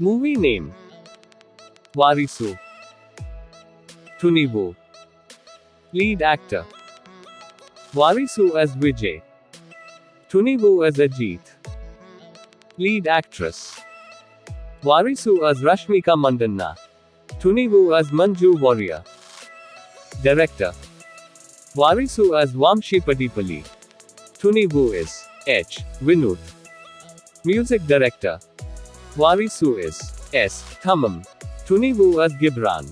Movie name? Varisu Tunivu Lead actor. Varisu as Vijay. Tunivu as Ajit. Lead actress. Varisu as Rashmika Mandanna. Tunivu as Manju Warrier. Director. Varisu as Vamshi Paidipally Tunivu is H. Vinod. Music Director Varisu is S. Thaman Tunivu as Gibran.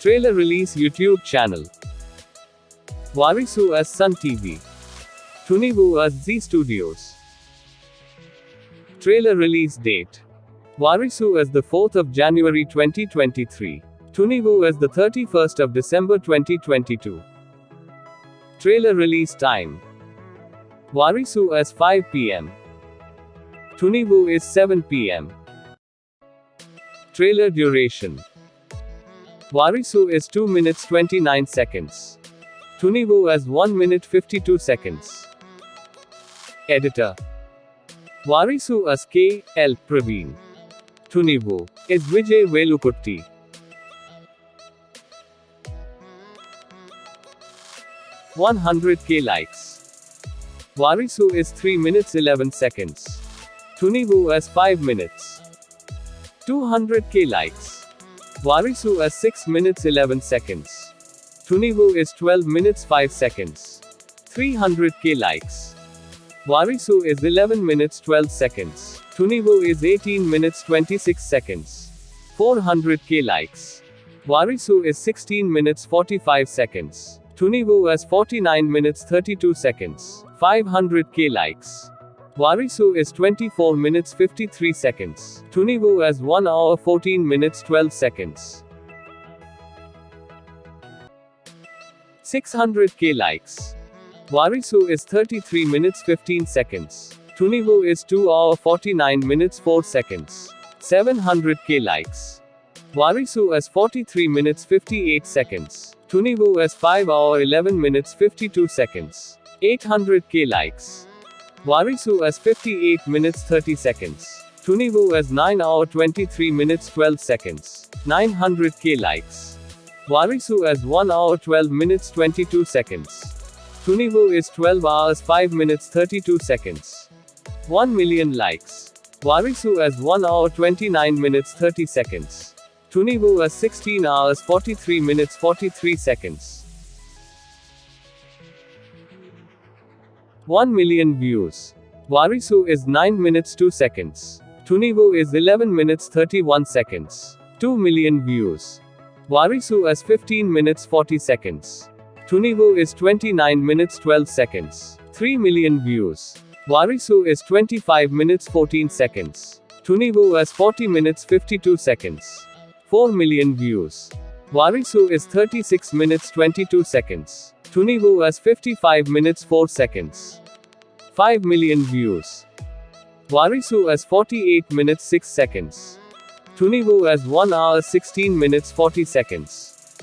Trailer release YouTube channel. Varisu as Sun TV Tunivu as Zee Studios. Trailer release date. Varisu as the 4th of January 2023 Tunivu as the 31st of December 2022 Trailer release time Varisu is 5 pm Tunivu is 7 pm Trailer duration Varisu is 2 minutes 29 seconds. Tunivu is 1 minute 52 seconds. Editor Varisu as K. L. Praveen. Tunivu is Vijay Velukutty. One hundred K likes. Varisu is 3 minutes 11 seconds. Tunivu as 5 minutes. 200k likes. Varisu as 6 minutes 11 seconds. Tunivu is 12 minutes 5 seconds. 300k likes. Varisu is 11 minutes 12 seconds. Tunivu is 18 minutes 26 seconds. 400k likes. Varisu is 16 minutes 45 seconds. Tunivu has 49 minutes 32 seconds. 500k likes. Varisu is 24 minutes 53 seconds. Tunivu has 1 hour 14 minutes 12 seconds. 600k likes. Varisu is 33 minutes 15 seconds. Tunivu is 2 hour 49 minutes 4 seconds. 700k likes. Varisu as 43 minutes 58 seconds. Tunivu as 5 hour 11 minutes 52 seconds. 800k likes. Varisu as 58 minutes 30 seconds. Tunivu as 9 hour 23 minutes 12 seconds. 900k likes. Varisu as 1 hour 12 minutes 22 seconds. Tunivu is 12 hours 5 minutes 32 seconds. 1 million likes. Varisu as 1 hour 29 minutes 30 seconds. Tunivu as 16 hours 43 minutes 43 seconds. 1 million views. Varisu is 9 minutes 2 seconds. Tunivu is 11 minutes 31 seconds. 2 million views. Varisu is 15 minutes 40 seconds. Tunivu is 29 minutes 12 seconds. 3 million views. Varisu is 25 minutes 14 seconds. Tunivu is 40 minutes 52 seconds. 4 million views. Varisu is 36 minutes 22 seconds. Tunivu as 55 minutes 4 seconds. 5 million views. Varisu as 48 minutes 6 seconds. Tunivu as 1 hour 16 minutes 40 seconds.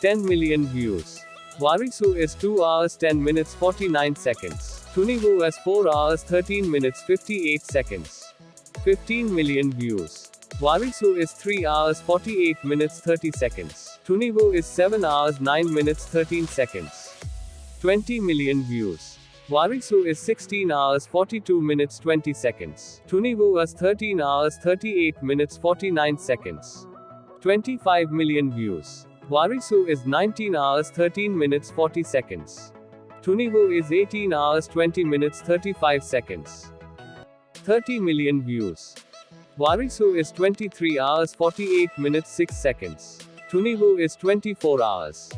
10 million views. Varisu is 2 hours 10 minutes 49 seconds. Tunivu as 4 hours 13 minutes 58 seconds. 15 million views. Varisu is 3 hours 48 minutes 30 seconds. Tunivu is 7 hours 9 minutes 13 seconds. 20 million views. Varisu is 16 hours 42 minutes 20 seconds. Tunivu is 13 hours 38 minutes 49 seconds. 25 million views. Varisu is 19 hours 13 minutes 40 seconds. Tunivu is 18 hours 20 minutes 35 seconds. 30 million views. Varisu is 23 hours 48 minutes 6 seconds. Tunivu is 24 hours.